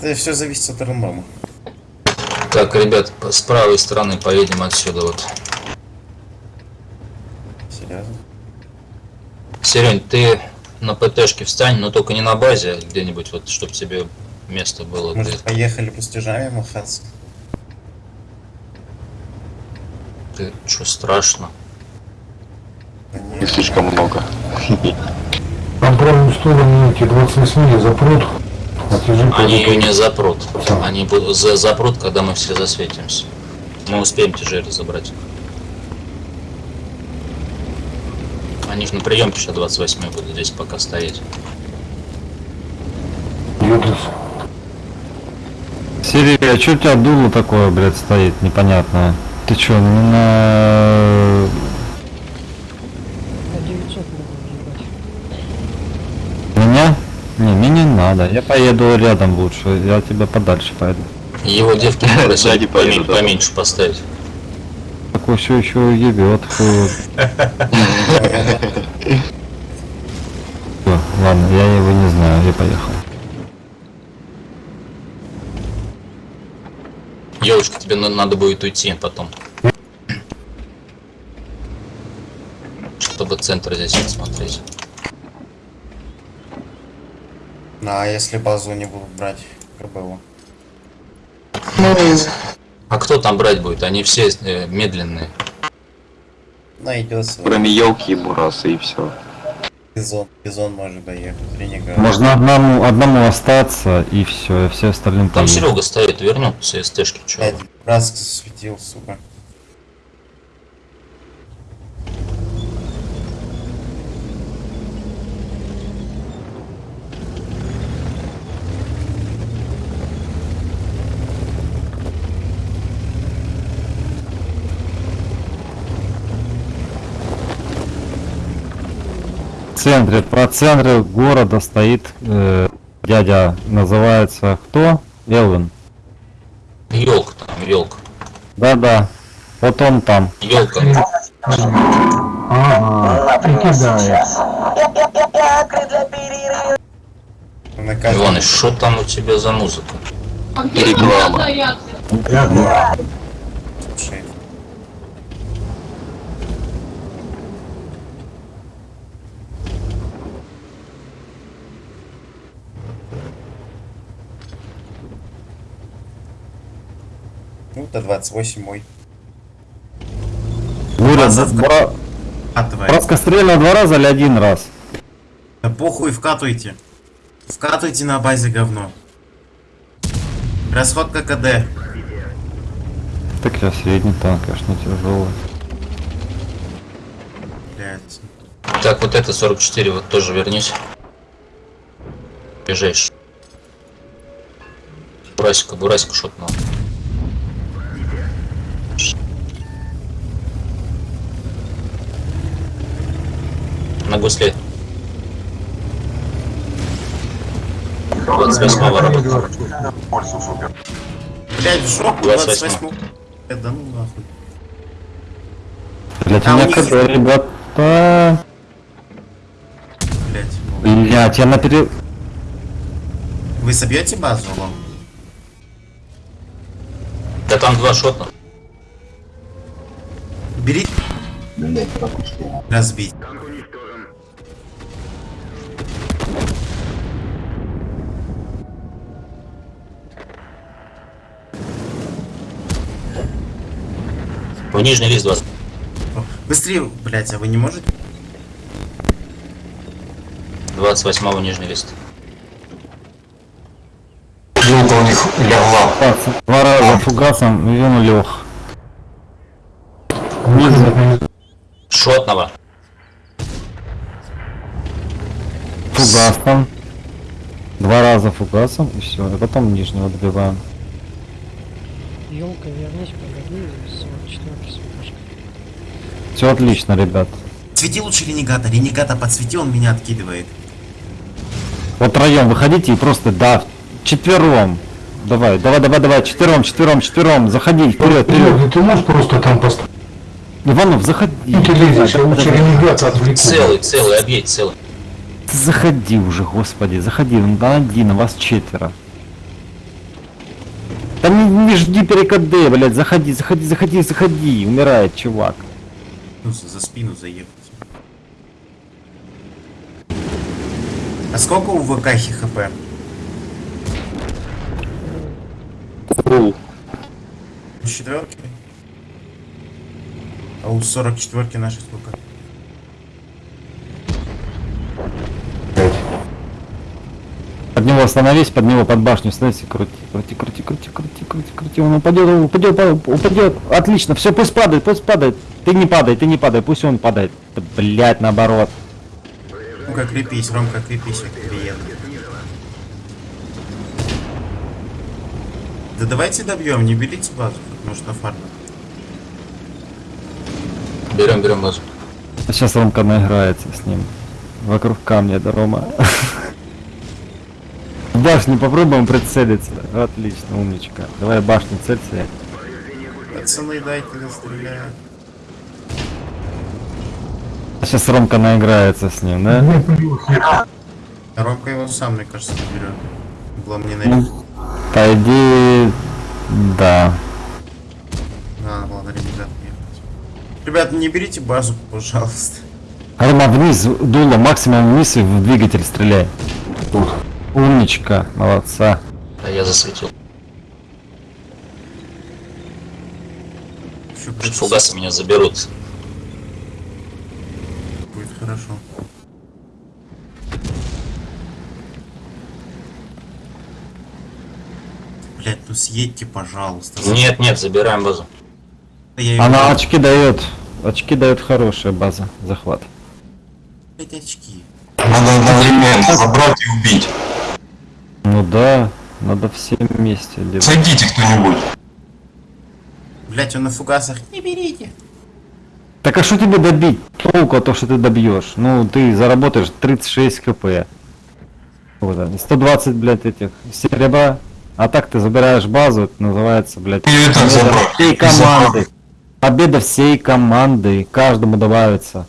Это все зависит от рандома. Так, ребят, с правой стороны поедем отсюда вот. Серьезно. Серень, ты на ПТшке встань, но только не на базе, а где-нибудь вот, чтобы тебе место было. где- Может, поехали пустяжами махаться? Ты что страшно? Не слишком много. Там правую сторону эти 28 запрут. Они ее не запрут. Они будут за запрут, когда мы все засветимся. Мы успеем тяжелее забрать. Они же на приемке сейчас 28 будут здесь пока стоять. Сири, а чё у тебя дуло такое, блядь, стоит непонятное? Ты не на... На Не, мне не надо. Я поеду рядом лучше. Я тебя подальше поеду. Его девки Сзади поеду, помен- да. поменьше поставить. Такой все еще ебет. Ладно, я его не знаю, я поехал. Девушка, тебе на- надо будет уйти потом. Чтобы центр здесь смотреть. Ну, а если базу не будут брать, КБУ? А кто там брать будет? Они все э, медленные. Найдется. Кроме елки и бураса и все. Бизон. Бизон может доехать. Ренегат. Можно одному, одному остаться и все, все остальным Там поедут. Серега стоит, вернется с СТшки, чё? Пять раз светил, сука. В центре, по центре города стоит э, дядя, называется кто? Элвин. Елка там, елка. Да-да, вот он там. Елка. Ага, прикидает. Иваныч, что там у тебя за музыка? Реклама. слушай. Ну, то 28 мой. Буря, Базовка. два, Вкатывай. раскострельно два раза или один раз? Да похуй, вкатывайте. Вкатывайте на базе говно. Расходка КД. Так я средний танк, конечно, тяжелый. Блять. Так, вот это 44, вот тоже вернись. Ближайший. Бурасика, Бурасика шотнул. На гусле. 28 работает. Блять, в жопу 28. 28 Э, Да ну нахуй. У тебя них- КД, ребята. Блять. Блять, я на пере... Вы собьете базу, лом? Да там два шотна. Бери. Разбить. В нижний лист 20. О, Быстрее, блять, а вы не можете? 28 нижний лист. Елка у них легла. Два раза фугасом, и он лег. Шотного. Фугасом. Два раза фугасом, и все. И потом нижнего добиваем. Елка, вернись, погоди, 44 светошка. Все отлично, ребят. Свети лучше ренегата. Ренегата подсвети, он меня откидывает. Вот втроем выходите и просто, да, четвером. Давай, давай, давай, давай, четвером, четвером, четвером, заходи, вперед, вперед. Ты, ты можешь просто там поставить? Иванов, заходи. Ты лезешь, я лучше ренегата отвлеку. Целый, целый, объедь целый. Ты заходи уже, господи, заходи, он на один, а вас четверо. Не жди перекады, блядь, заходи, заходи, заходи, заходи, умирает чувак. Ну, за, спину заехать. А сколько у ВКхи хп? Фул. У четверки? А у 44 нашей сколько? Под него остановись, под него под башню становись и крути, крути, крути, крути, крути, крути, крути, он упадет, он упадет, па- упадет, отлично, все, пусть падает, пусть падает, ты не падай, ты не падай, пусть он падает, да, блять, наоборот. Ну-ка, крепись, Ромка, крепись, я к тебе еду. Да давайте добьем, не берите базу, может на фарме. Берем, берем базу. Сейчас Ромка наиграется с ним, вокруг камня, да, Рома. Башню попробуем прицелиться, отлично, умничка, давай башню целься. Пацаны, дайте стреляю. Сейчас Ромка наиграется с ним, да? А Ромка его сам, мне кажется, заберет. Было мне на Ну, По идее, да. Было на ребят. Ребят, не берите базу, пожалуйста. Рома, вниз, дуло, максимум вниз и в двигатель стреляй. Умничка, молодца. А я засветил. Может, фугасы меня заберут. будет хорошо. Блять, ну съедьте, пожалуйста. Нет, нет, забираем базу. Я Она очки дает. Очки дает хорошая база. Захват. Блядь, очки. Надо одновременно забрать и убить. Ну да, надо все вместе делать. Сойдите кто-нибудь. Блять, он на фугасах. Не берите. Так а что тебе добить? Толку от того, что ты добьешь. Ну, ты заработаешь 36 хп. Вот, а, 120, блядь, этих серебра. А так ты забираешь базу, это называется, блядь, победа забрал. всей команды. Победа всей команды. Каждому добавится.